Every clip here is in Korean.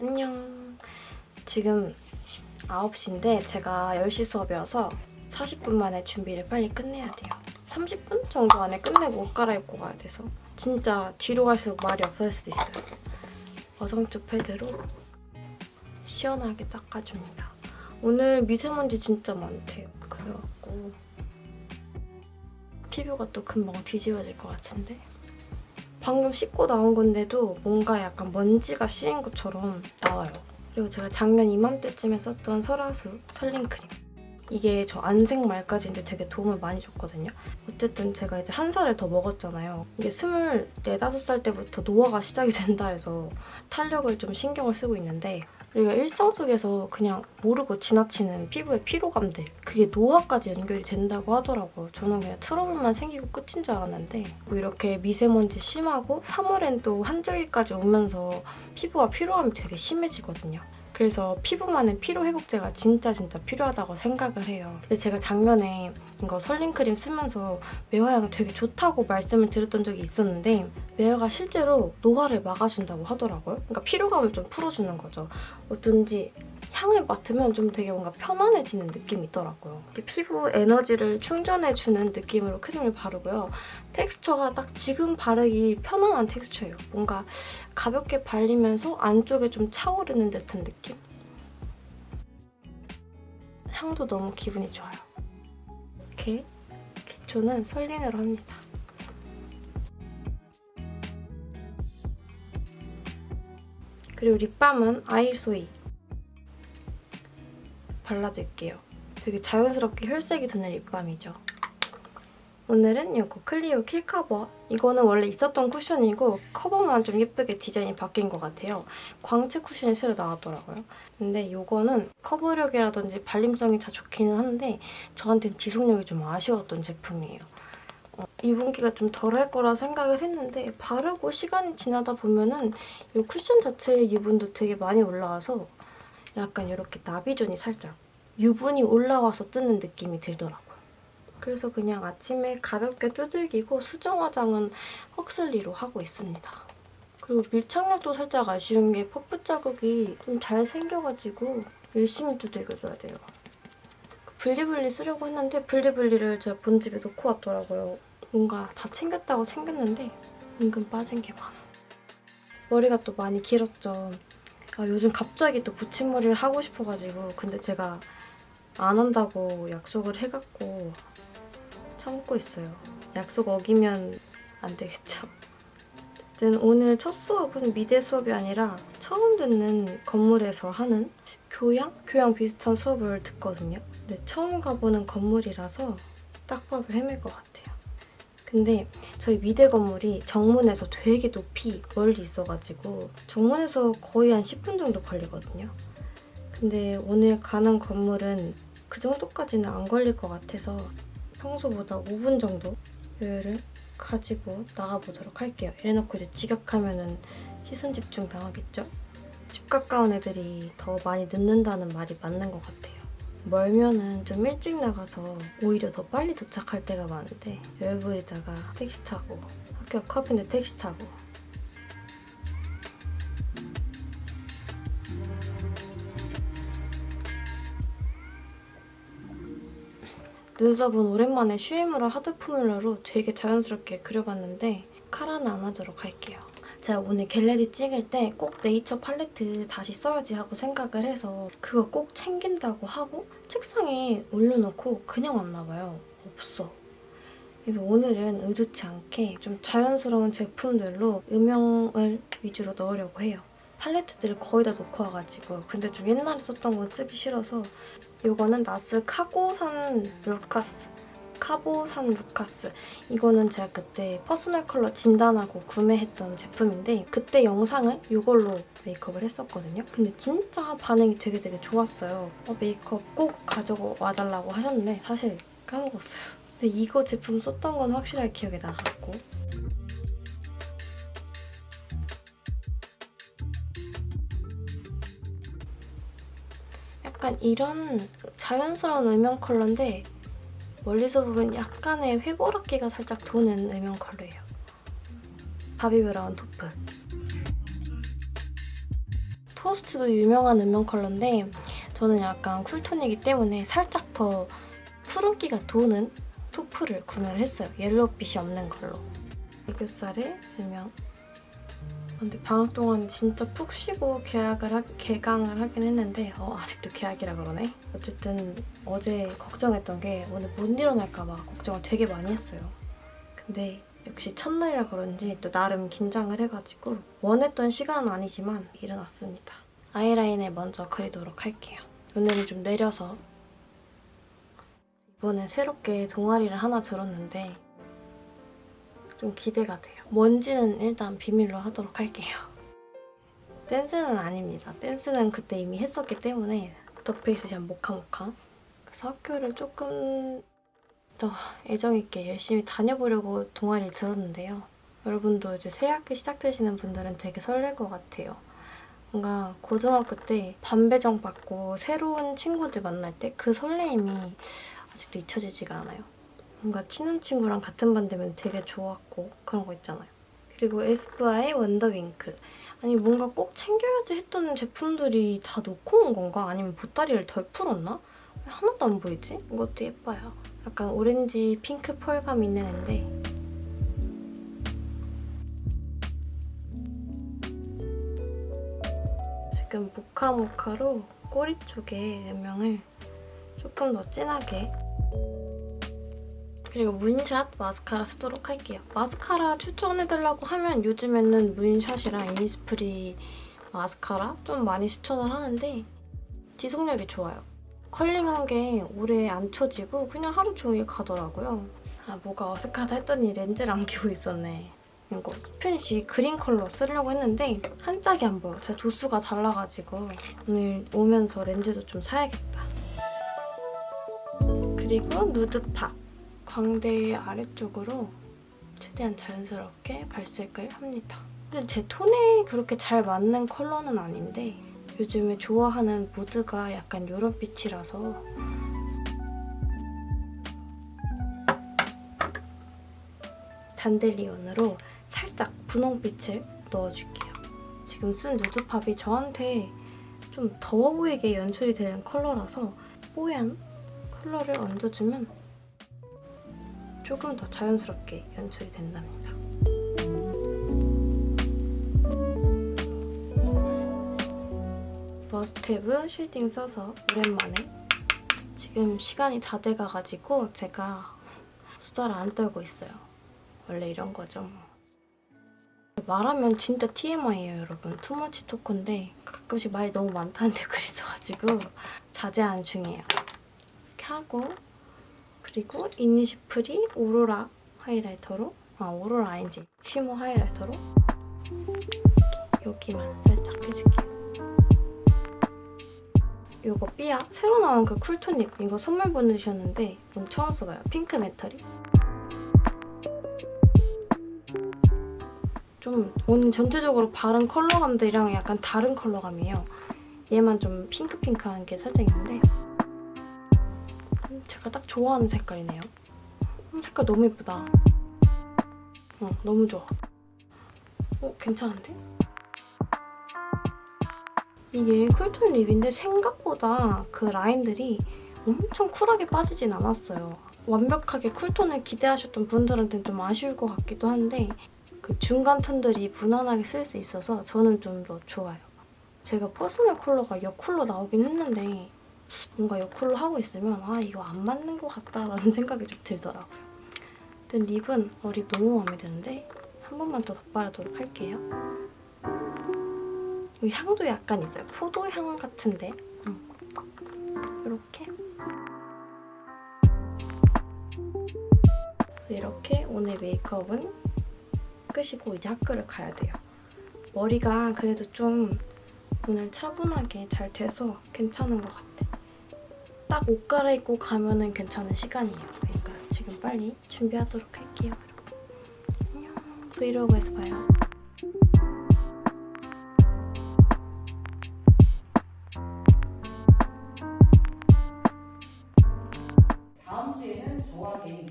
안녕. 지금 9시인데 제가 10시 수업이어서 40분 만에 준비를 빨리 끝내야 돼요. 30분 정도 안에 끝내고 옷 갈아입고 가야 돼서 진짜 뒤로 갈수록 말이 없어질 수도 있어요. 어성초 패드로 시원하게 닦아줍니다. 오늘 미세먼지 진짜 많대요. 그래갖고 피부가 또 금방 뒤집어질 것 같은데 방금 씻고 나온 건데도 뭔가 약간 먼지가 씌인 것처럼 나와요. 그리고 제가 작년 이맘때쯤에 썼던 설화수 설링크림. 이게 저 안색 말까지인데 되게 도움을 많이 줬거든요. 어쨌든 제가 이제 한 살을 더 먹었잖아요. 이게 24, 5살 때부터 노화가 시작이 된다 해서 탄력을 좀 신경을 쓰고 있는데 우리가 일상 속에서 그냥 모르고 지나치는 피부의 피로감들 그게 노화까지 연결이 된다고 하더라고요. 저는 그냥 트러블만 생기고 끝인 줄 알았는데 뭐 이렇게 미세먼지 심하고 3월엔 또 한절기까지 오면서 피부가 피로함이 되게 심해지거든요. 그래서 피부만은 피로회복제가 진짜 진짜 필요하다고 생각을 해요. 근데 제가 작년에 이거 설링크림 쓰면서 매화향이 되게 좋다고 말씀을 드렸던 적이 있었는데 매화가 실제로 노화를 막아준다고 하더라고요. 그러니까 피로감을 좀 풀어주는 거죠. 어쩐지 향을 맡으면 좀 되게 뭔가 편안해지는 느낌이 있더라고요. 피부 에너지를 충전해주는 느낌으로 크림을 바르고요. 텍스처가 딱 지금 바르기 편안한 텍스처예요. 뭔가 가볍게 발리면서 안쪽에 좀 차오르는 듯한 느낌? 향도 너무 기분이 좋아요. 이렇게 기초는 설린으로 합니다. 그리고 립밤은 아이소이 발라줄게요. 되게 자연스럽게 혈색이 도는 립밤이죠. 오늘은 이거 클리오 킬 커버. 이거는 원래 있었던 쿠션이고 커버만 좀 예쁘게 디자인이 바뀐 것 같아요. 광채 쿠션이 새로 나왔더라고요. 근데 이거는 커버력이라든지 발림성이 다 좋기는 한데 저한테는 지속력이 좀 아쉬웠던 제품이에요. 어, 유분기가 좀 덜 할 거라 생각을 했는데 바르고 시간이 지나다 보면 은 이 쿠션 자체의 유분도 되게 많이 올라와서 약간 이렇게 나비존이 살짝 유분이 올라와서 뜨는 느낌이 들더라고요. 그래서 그냥 아침에 가볍게 두들기고 수정 화장은 헉슬리로 하고 있습니다. 그리고 밀착력도 살짝 아쉬운 게 퍼프 자국이 좀 잘 생겨가지고 열심히 두들겨줘야 돼요. 블리블리 쓰려고 했는데 블리블리를 제가 본집에 놓고 왔더라고요. 뭔가 다 챙겼다고 챙겼는데 은근 빠진 게 많아. 머리가 또 많이 길었죠. 아, 요즘 갑자기 또 붙임머리를 하고 싶어가지고 근데 제가 안 한다고 약속을 해갖고 참고 있어요. 약속 어기면 안 되겠죠? 어쨌든 오늘 첫 수업은 미대 수업이 아니라 처음 듣는 건물에서 하는 교양? 교양 비슷한 수업을 듣거든요. 근데 처음 가보는 건물이라서 딱 봐도 헤맬 것 같아요. 근데 저희 미대 건물이 정문에서 되게 높이 멀리 있어가지고 정문에서 거의 한 10분 정도 걸리거든요. 근데 오늘 가는 건물은 그 정도까지는 안 걸릴 것 같아서 평소보다 5분 정도 여유를 가지고 나가보도록 할게요. 이래놓고 이제 지각하면 시선 집중 당하겠죠? 집 가까운 애들이 더 많이 늦는다는 말이 맞는 것 같아요. 멀면은 좀 일찍 나가서 오히려 더 빨리 도착할 때가 많은데 여유 부리다가 택시 타고 학교 코앞인데 택시 타고 눈썹은 오랜만에 슈에무라 하드 포뮬러로 되게 자연스럽게 그려봤는데 마스카라는 안 하도록 할게요. 제가 오늘 get ready 찍을 때 꼭 네이처 팔레트 다시 써야지 하고 생각을 해서 그거 꼭 챙긴다고 하고 책상에 올려놓고 그냥 왔나 봐요. 없어. 그래서 오늘은 의도치 않게 좀 자연스러운 제품들로 음영을 위주로 넣으려고 해요. 팔레트들을 거의 다 놓고 와가지고 근데 좀 옛날에 썼던 건 쓰기 싫어서 이거는 나스 카고산 루카스 카보산 루카스 이거는 제가 그때 personal color 진단하고 구매했던 제품인데 그때 영상을 이걸로 메이크업을 했었거든요. 근데 진짜 반응이 되게 되게 좋았어요. 어, 메이크업 꼭 가져와 달라고 하셨는데 사실 까먹었어요. 근데 이거 제품 썼던 건 확실하게 기억에 나갖고 약간 이런 자연스러운 음영 컬러인데 멀리서 보면 약간의 회보라기가 살짝 도는 음영 컬러예요. 바비 브라운 토프. 토스트도 유명한 음영 컬러인데 저는 약간 쿨톤이기 때문에 살짝 더 푸른기가 도는 토프를 구매를 했어요. 옐로우빛이 없는 걸로. 애교살을 음영. 근데 방학 동안 진짜 푹 쉬고 계약을 하, 개강을 하긴 했는데 어, 아직도 계약이라 그러네. 어쨌든 어제 걱정했던 게 오늘 못 일어날까 봐 걱정을 되게 많이 했어요. 근데 역시 첫날이라 그런지 또 나름 긴장을 해가지고 원했던 시간은 아니지만 일어났습니다. 아이라인을 먼저 그리도록 할게요. 오늘은 좀 내려서 이번에 새롭게 동아리를 하나 들었는데 좀 기대가 돼요. 뭔지는 일단 비밀로 하도록 할게요. 댄스는 아닙니다. 댄스는 그때 이미 했었기 때문에 더페이스 샵 모카모카 그래서 학교를 조금 더 애정있게 열심히 다녀보려고 동아리를 들었는데요. 여러분도 이제 새 학기 시작되시는 분들은 되게 설렐 것 같아요. 뭔가 고등학교 때 반배정 받고 새로운 친구들 만날 때 그 설레임이 아직도 잊혀지지가 않아요. 뭔가 친한 친구랑 같은 반 되면 되게 좋았고 그런 거 있잖아요. 그리고 에스쁘아의 원더윙크. 아니 뭔가 꼭 챙겨야지 했던 제품들이 다 놓고 온 건가? 아니면 보따리를 덜 풀었나? 왜 하나도 안 보이지? 이것도 예뻐요. 약간 오렌지 핑크 펄감 있는 앤데 지금 모카모카로 꼬리 쪽에 음영을 조금 더 진하게 그리고 문샷 마스카라 쓰도록 할게요. 마스카라 추천해달라고 하면 요즘에는 문샷이랑 이니스프리 마스카라 좀 많이 추천을 하는데 지속력이 좋아요. 컬링한 게 오래 안 처지고 그냥 하루 종일 가더라고요. 아 뭐가 어색하다 했더니 렌즈를 안 끼고 있었네. 이거 Spanish green 컬러 쓰려고 했는데 한 짝이 안 보여. 제가 도수가 달라가지고 오늘 오면서 렌즈도 좀 사야겠다. 그리고 nude pop. 광대 아래쪽으로 최대한 자연스럽게 발색을 합니다. 사실 제 톤에 그렇게 잘 맞는 컬러는 아닌데 요즘에 좋아하는 무드가 약간 이런 빛이라서 단델리온으로 살짝 분홍빛을 넣어줄게요. 지금 쓴 누드팝이 저한테 좀 더워 보이게 연출이 되는 컬러라서 뽀얀 컬러를 얹어주면 조금 더 자연스럽게 연출이 된답니다. 머스테브 shading 써서 오랜만에 지금 시간이 다 돼가가지고 제가 수다를 안 떨고 있어요. 원래 이런 거죠. 뭐. 말하면 진짜 TMI예요, 여러분. too much talk인데 가끔씩 말이 너무 많다는 댓글이 있어가지고 자제하는 중이에요. 이렇게 하고 그리고 이니스프리 오로라 highlighter로 아 오로라 아닌지 shimmer highlighter로 여기만 살짝 해줄게요. 이거 삐아 새로 나온 그 cool tone lip 이거 선물 보내주셨는데 오늘 처음 써봐요. 핑크 메탈이. 좀 오늘 전체적으로 바른 컬러감들이랑 약간 다른 컬러감이에요. 얘만 좀 핑크핑크한 게 살짝 있는데 제가 딱 좋아하는 색깔이네요. 음, 색깔 너무 예쁘다. 어, 너무 좋아. 어, 괜찮은데? 이게 cool tone lip인데 생각보다 그 라인들이 엄청 쿨하게 빠지진 않았어요. 완벽하게 cool tone을 기대하셨던 분들한테는 좀 아쉬울 것 같기도 한데 그 중간 톤들이 무난하게 쓸 수 있어서 저는 좀 더 좋아요. 제가 personal color가 여쿨로 나오긴 했는데 뭔가 여쿨로 하고 있으면 아 이거 안 맞는 것 같다라는 생각이 좀 들더라고요. 근데 립은 어, 립 너무 마음에 드는데 한 번만 더 덧바르도록 할게요. 이 향도 약간 있어요. 포도향 같은데 음. 이렇게 이렇게 오늘 메이크업은 끝이고 이제 학교를 가야 돼요. 머리가 그래도 좀 오늘 차분하게 잘 돼서 괜찮은 것 같아. 딱 옷 갈아입고 가면 은 괜찮은 시간이에요. 그러니까 지금 빨리 준비하도록 할게요. 이렇게. 안녕 브이로그에서 봐요. 다음 주에는 저와 개인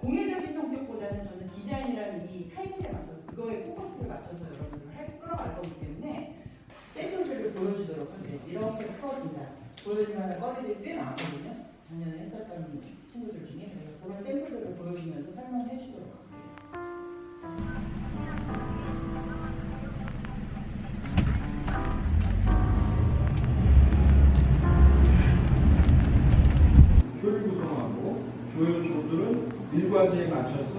공예적인 성격보다는 저는 디자인이라는 이 타이틀에 맞춰서 그거에 포커스를 맞춰서 여러분들을 할, 끌어갈 거기 때문에 샘플들을 보여주도록 할게요. 이렇게 풀어진다. 보여주면 거리들이 꽤 많거든요. 작년에 했었던 친구들 중에 그래서 그런 샘플들을 보여주면서 설명해 주도록 조들은 일과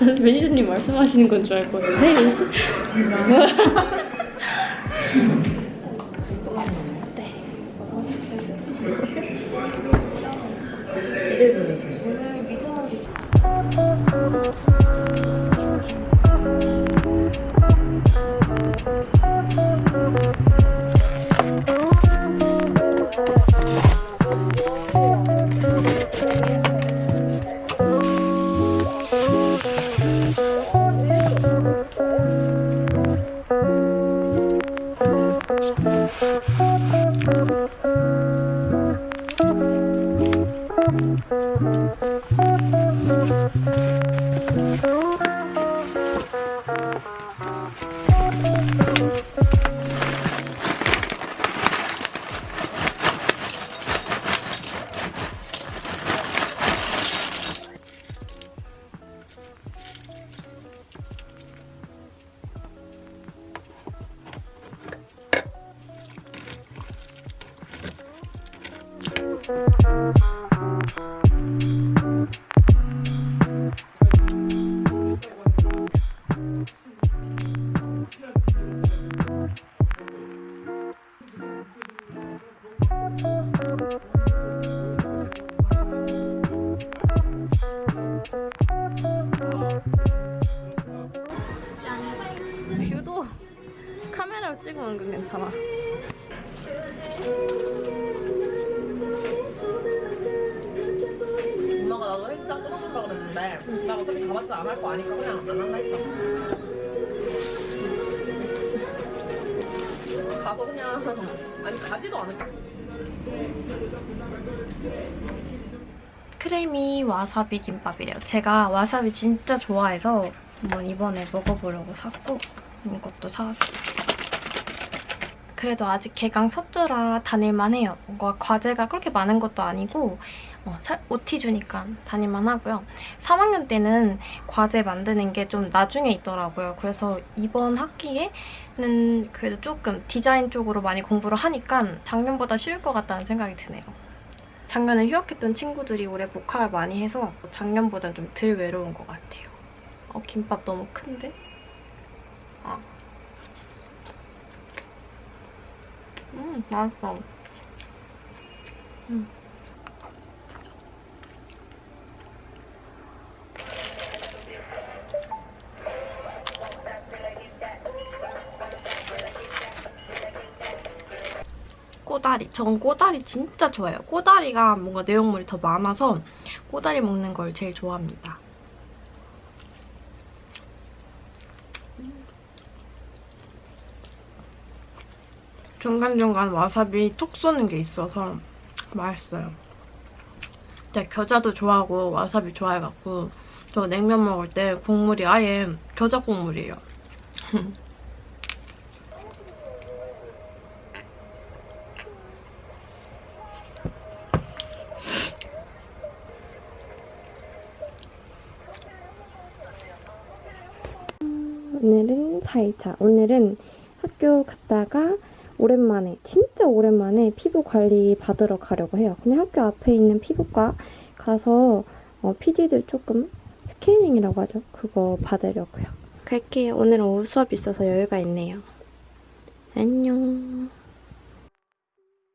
매니저님 말씀하시는 건 줄 알고 네. 오늘 찍으면 은근 괜찮아. 엄마가 나도 헬스장 끊어준다 그랬는데 나 어차피 가봤자 안 할 거 아니까 그냥 안 한다 했어 가서 그냥 아니 가지도 않을까 크레미 와사비 김밥이래요. 제가 와사비 진짜 좋아해서 한번 이번에 먹어보려고 샀고 이것도 사왔어요. 그래도 아직 개강 첫 주라 다닐만 해요. 뭔가 과제가 그렇게 많은 것도 아니고 어, 살- OT 주니까 다닐만 하고요. 3학년 때는 과제 만드는 게 좀 나중에 있더라고요. 그래서 이번 학기에는 그래도 조금 디자인 쪽으로 많이 공부를 하니까 작년보다 쉬울 것 같다는 생각이 드네요. 작년에 휴학했던 친구들이 올해 복학을 많이 해서 작년보다 좀 덜 외로운 것 같아요. 어, 김밥 너무 큰데? 아. 음, 맛있어. 음. 꼬다리. 전 꼬다리 진짜 좋아해요. 꼬다리가 뭔가 내용물이 더 많아서 꼬다리 먹는 걸 제일 좋아합니다. 중간중간 와사비 톡 쏘는 게 있어서 맛있어요. 진짜 겨자도 좋아하고 와사비 좋아해갖고 저 냉면 먹을 때 국물이 아예 겨자 국물이에요. 오늘은 4일차. 오늘은 학교 갔다가 오랜만에, 진짜 오랜만에 피부 관리 받으러 가려고 해요. 그냥 학교 앞에 있는 피부과 가서 어, PD들 조금 스캐닝이라고 하죠. 그거 받으려고요. 갈게요. 오늘은 오후 수업 있어서 여유가 있네요. 안녕.